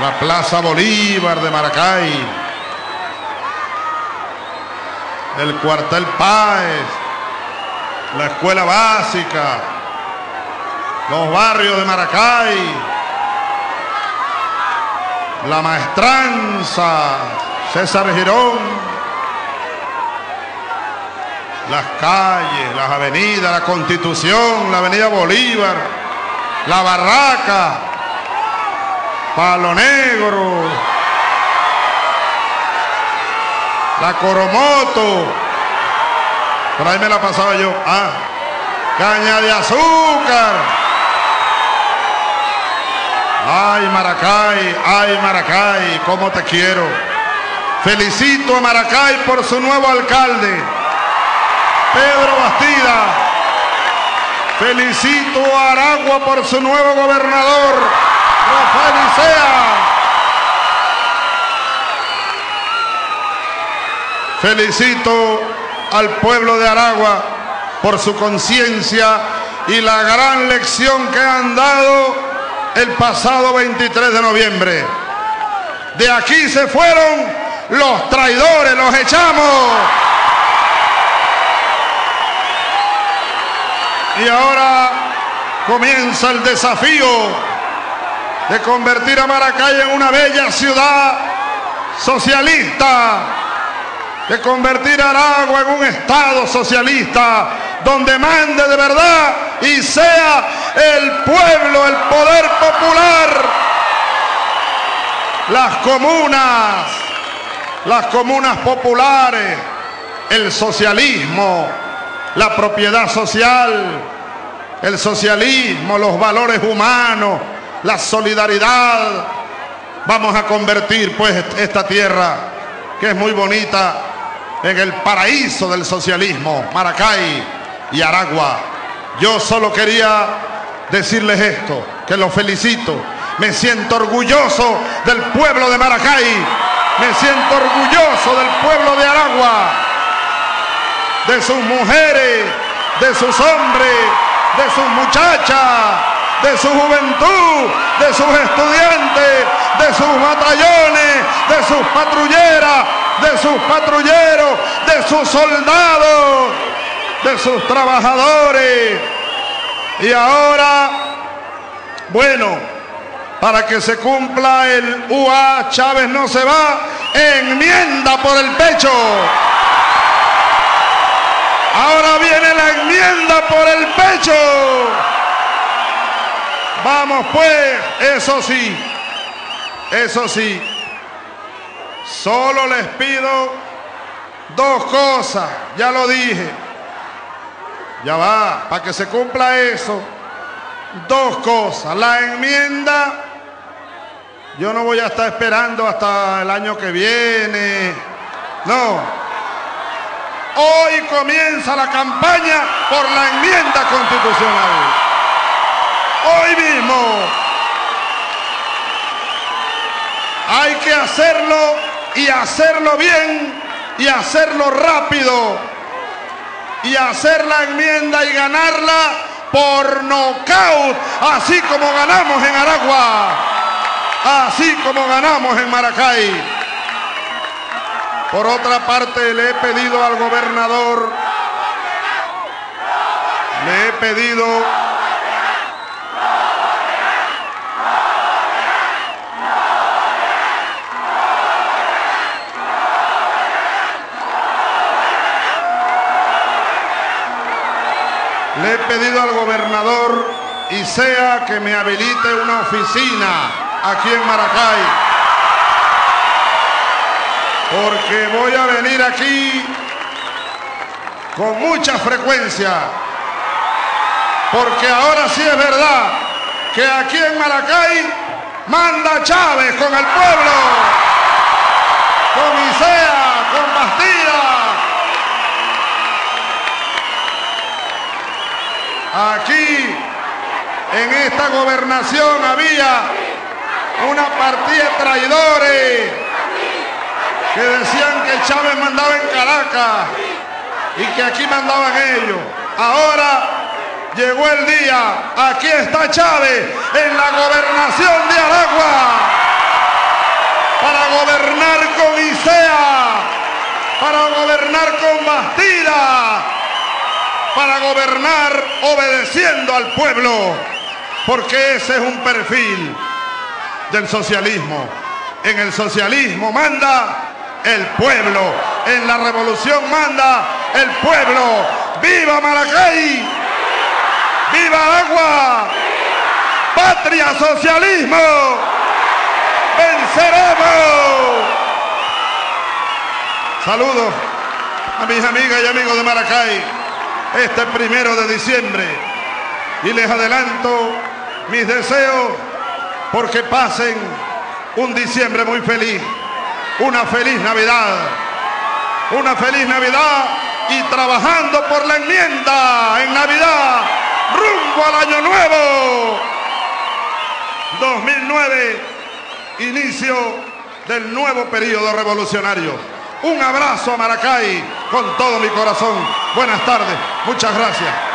la Plaza Bolívar de Maracay, el cuartel Páez, la escuela básica, los barrios de Maracay, la maestranza, César Girón, las calles, las avenidas, la Constitución, la Avenida Bolívar, la Barraca, Palo Negro, la Coromoto, por ahí me la pasaba yo, ah, caña de azúcar. Ay, Maracay, ay, Maracay, cómo te quiero. Felicito a Maracay por su nuevo alcalde, Pedro Bastida. Felicito a Aragua por su nuevo gobernador, Felicito al pueblo de Aragua por su conciencia y la gran lección que han dado el pasado 23 de noviembre. De aquí se fueron los traidores, los echamos. Y ahora comienza el desafío de convertir a Maracay en una bella ciudad socialista, de convertir a Aragua en un estado socialista donde mande de verdad y sea el pueblo, el poder popular, las comunas, las comunas populares, el socialismo, la propiedad social, el socialismo, los valores humanos, la solidaridad. Vamos a convertir pues esta tierra, que es muy bonita, en el paraíso del socialismo, Maracay y Aragua. Yo solo quería decirles esto, que los felicito. Me siento orgulloso del pueblo de Maracay. Me siento orgulloso del pueblo de Aragua de sus mujeres, de sus hombres, de sus muchachas, de su juventud, de sus estudiantes, de sus batallones, de sus patrulleras, de sus patrulleros, de sus soldados, de sus trabajadores. Y ahora, bueno, para que se cumpla el UA, Chávez no se va, enmienda por el pecho. Ahora viene la enmienda por el pecho. Vamos pues, eso sí, eso sí. Solo les pido dos cosas, ya lo dije. Ya va, para que se cumpla eso. Dos cosas. La enmienda, yo no voy a estar esperando hasta el año que viene. No, Hoy comienza la campaña por la enmienda constitucional. Que hacerlo y hacerlo bien y hacerlo rápido. Y hacer la enmienda y ganarla por nocaut, así como ganamos en Aragua, así como ganamos en Maracay. Por otra parte, le he pedido al gobernador, le he pedido Le he pedido al gobernador y sea que me habilite una oficina aquí en Maracay. Porque voy a venir aquí con mucha frecuencia. Porque ahora sí es verdad que aquí en Maracay manda Chávez con el pueblo, con Isea, con Bastida. Aquí, en esta gobernación, había una partida de traidores que decían que Chávez mandaba en Caracas y que aquí mandaban ellos. Ahora llegó el día, aquí está Chávez en la gobernación de Aragua. para gobernar con ISEA, para gobernar con Bastida, para gobernar obedeciendo al pueblo, porque ese es un perfil del socialismo. En el socialismo manda el pueblo, en la revolución manda el pueblo. ¡Viva Maracay! ¡Viva Agua! ¡Patria Socialismo! ¡Venceremos! Saludos a mis amigas y amigos de Maracay este primero de diciembre y les adelanto mis deseos porque pasen un diciembre muy feliz, una feliz Navidad, una feliz Navidad y trabajando por la enmienda en Navidad, rumbo al año nuevo. 2009, inicio del nuevo periodo revolucionario. Un abrazo a Maracay con todo mi corazón. Buenas tardes, muchas gracias.